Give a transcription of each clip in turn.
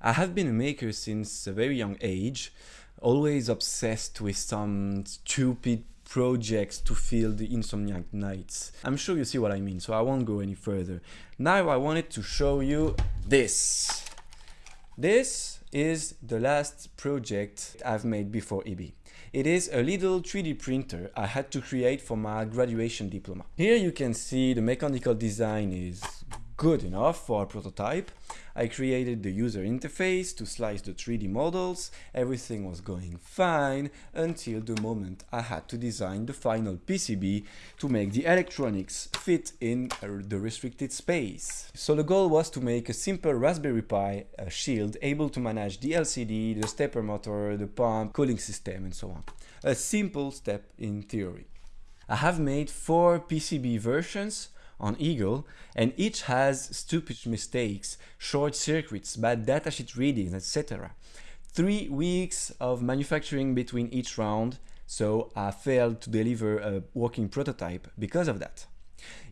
I have been a maker since a very young age, always obsessed with some stupid projects to fill the insomniac nights. I'm sure you see what I mean, so I won't go any further. Now I wanted to show you this. This is the last project I've made before EB. It is a little 3D printer I had to create for my graduation diploma. Here you can see the mechanical design is good enough for a prototype. I created the user interface to slice the 3D models. Everything was going fine until the moment I had to design the final PCB to make the electronics fit in uh, the restricted space. So the goal was to make a simple Raspberry Pi shield able to manage the LCD, the stepper motor, the pump, cooling system and so on. A simple step in theory. I have made four PCB versions on Eagle and each has stupid mistakes, short circuits, bad datasheet readings, etc. Three weeks of manufacturing between each round, so I failed to deliver a working prototype because of that.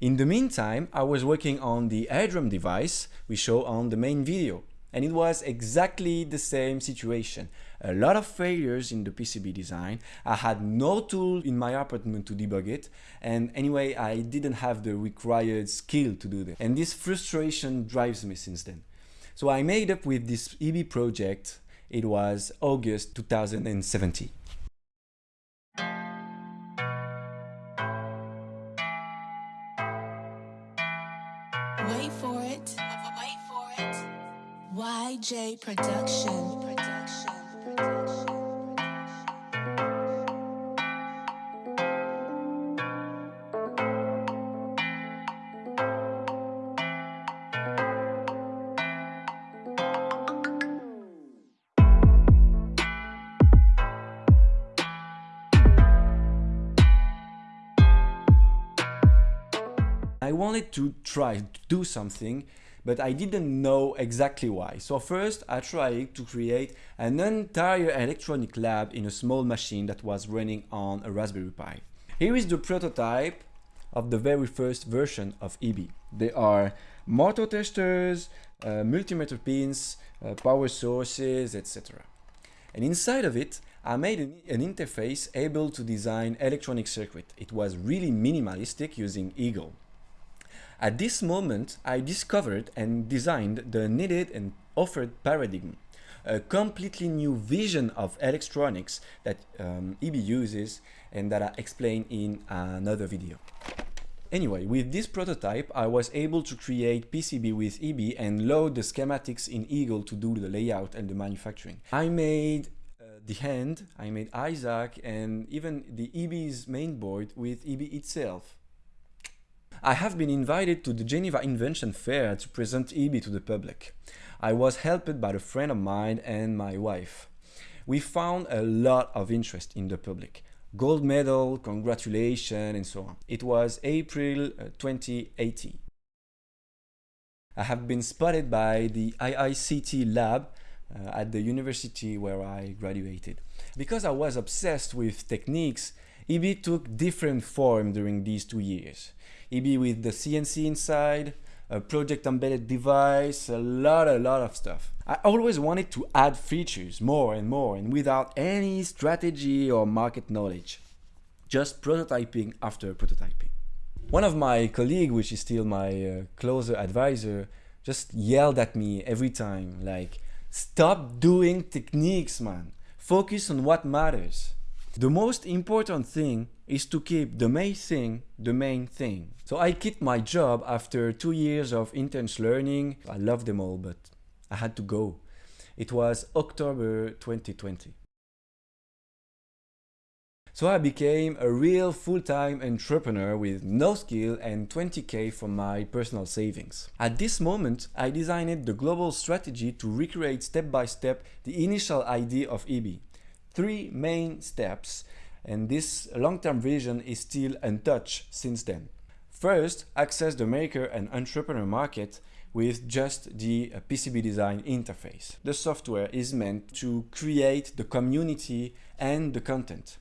In the meantime, I was working on the AirDrum device we show on the main video and it was exactly the same situation. A lot of failures in the PCB design. I had no tool in my apartment to debug it. And anyway, I didn't have the required skill to do that. And this frustration drives me since then. So I made up with this EB project. It was August 2017. Wait for it. Wait for it. YJ Production. Production. Production. I wanted to try to do something, but I didn't know exactly why. So first I tried to create an entire electronic lab in a small machine that was running on a Raspberry Pi. Here is the prototype of the very first version of EB. There are motor testers, uh, multimeter pins, uh, power sources, etc. And inside of it, I made an, an, interface able to design electronic circuit. It was really minimalistic using Eagle. At this moment, I discovered and designed the needed and offered paradigm, a completely new vision of electronics that um, EB uses and that I explain in another video. Anyway, with this prototype, I was able to create PCB with EB and load the schematics in Eagle to do the layout and the manufacturing. I made uh, the hand, I made Isaac and even the EB's main board with EB itself. I have been invited to the Geneva Invention Fair to present EB to the public. I was helped by a friend of mine and my wife. We found a lot of interest in the public. Gold medal, congratulations, and so on. It was April uh, 2018. I have been spotted by the IICT lab uh, at the university where I graduated. Because I was obsessed with techniques, EB took different form during these two years. EB with the CNC inside, a project embedded device, a lot, a lot of stuff. I always wanted to add features more and more and without any strategy or market knowledge. Just prototyping after prototyping. One of my colleagues, which is still my uh, closer advisor, just yelled at me every time like, stop doing techniques, man. Focus on what matters. The most important thing is to keep the main thing the main thing. So I quit my job after two years of intense learning. I love them all, but I had to go. It was October 2020. So I became a real full-time entrepreneur with no skill and 20k from my personal savings. At this moment, I designed the global strategy to recreate step by step the initial idea of EB three main steps and this long-term vision is still untouched since then. First, access the maker and entrepreneur market with just the uh, PCB design interface. The software is meant to create the community and the content.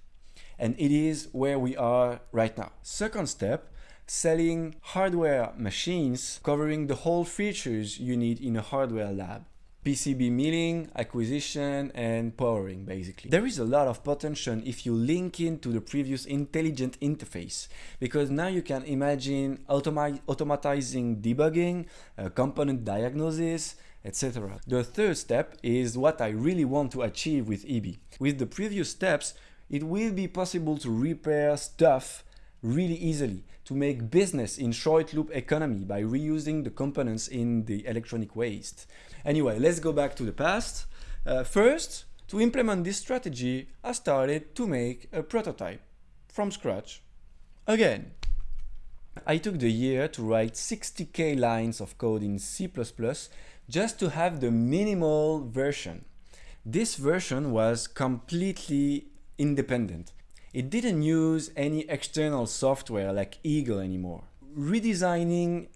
And it is where we are right now. Second step, selling hardware machines covering the whole features you need in a hardware lab. PCB milling, acquisition, and powering basically. There is a lot of potential if you link into the previous intelligent interface because now you can imagine automi automatizing debugging, uh, component diagnosis, etc. The third step is what I really want to achieve with EB. With the previous steps, it will be possible to repair stuff really easily to make business in short loop economy by reusing the components in the electronic waste. Anyway, let's go back to the past. Uh, first, to implement this strategy, I started to make a prototype from scratch. Again, I took the year to write 60k lines of code in C++ just to have the minimal version. This version was completely independent. It didn't use any external software like Eagle anymore. Redesigning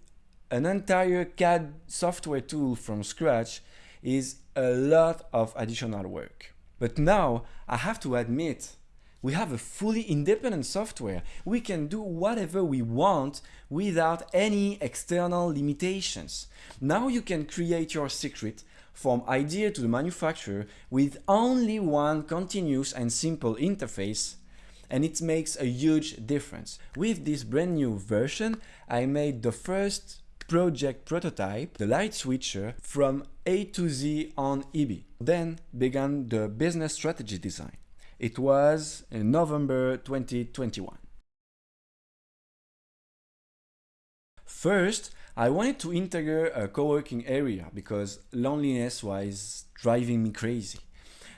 an entire CAD software tool from scratch is a lot of additional work. But now I have to admit, we have a fully independent software. We can do whatever we want without any external limitations. Now you can create your secret from idea to the manufacturer with only one continuous and simple interface and it makes a huge difference. With this brand new version, I made the first project prototype, the light switcher, from A to Z on Eevee. Then began the business strategy design. It was in November 2021. First, I wanted to integrate a co-working area because loneliness was driving me crazy.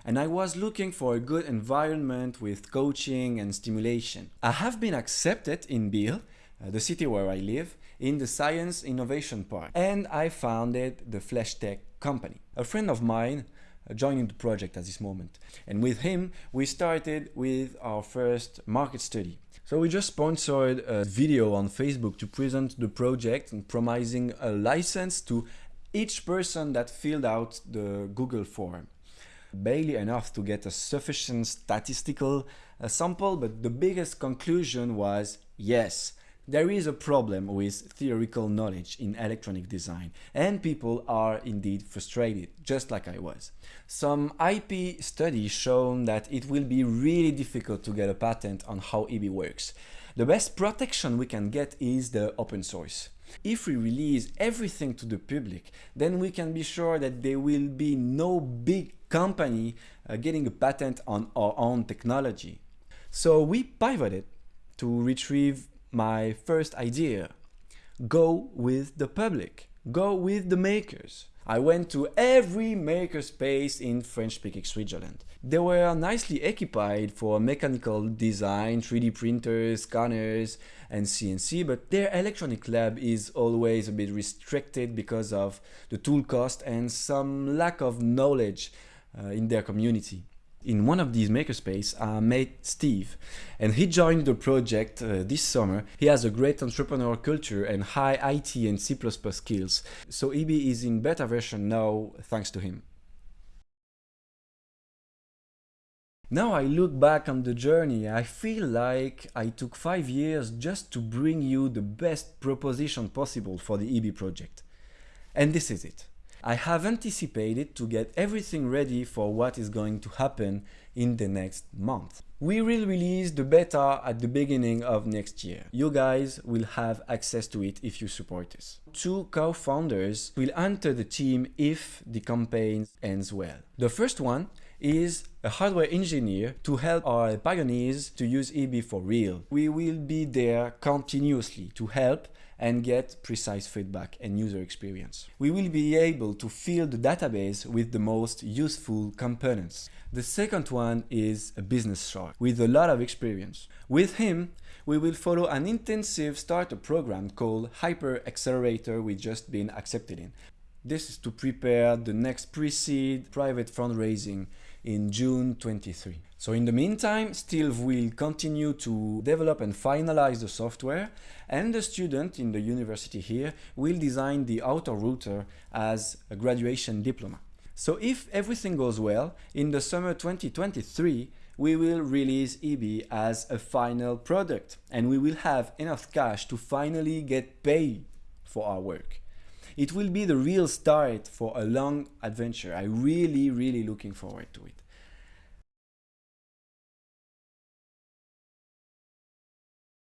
And I was looking for a good environment with coaching and stimulation. I have been accepted in Biel, uh, the city where I live, in the Science Innovation Park and I founded the Flash Tech company. A friend of mine uh, joining the project at this moment and with him we started with our first market study. So we just sponsored a video on Facebook to present the project and promising a license to each person that filled out the Google form. Barely enough to get a sufficient statistical uh, sample, but the biggest conclusion was yes, there is a problem with theoretical knowledge in electronic design and people are indeed frustrated, just like I was. Some IP studies shown that it will be really difficult to get a patent on how Eevee works. The best protection we can get is the open source. If we release everything to the public, then we can be sure that there will be no big company uh, getting a patent on our own technology. So we pivoted to retrieve my first idea. Go with the public. Go with the makers. I went to every makerspace in French-speaking Switzerland. They were nicely equipped for mechanical design, 3D printers, scanners and CNC, but their electronic lab is always a bit restricted because of the tool cost and some lack of knowledge uh, in their community in one of these makerspace I met Steve and he joined the project uh, this summer. He has a great entrepreneur culture and high IT and C++ skills. So EB is in beta version now thanks to him. Now I look back on the journey, I feel like I took 5 years just to bring you the best proposition possible for the EB project. And this is it. I have anticipated to get everything ready for what is going to happen in the next month. We will release the beta at the beginning of next year. You guys will have access to it if you support us. Two co-founders will enter the team if the campaign ends well. The first one is a hardware engineer to help our pioneers to use EB for real. We will be there continuously to help and get precise feedback and user experience. We will be able to fill the database with the most useful components. The second one is a business shark with a lot of experience. With him, we will follow an intensive starter program called Hyper Accelerator we just been accepted in. This is to prepare the next pre-seed private fundraising in June 23. So in the meantime, Steve will continue to develop and finalize the software and the student in the university here will design the autorouter as a graduation diploma. So if everything goes well, in the summer 2023, we will release EB as a final product and we will have enough cash to finally get paid for our work. It will be the real start for a long adventure. I really, really looking forward to it.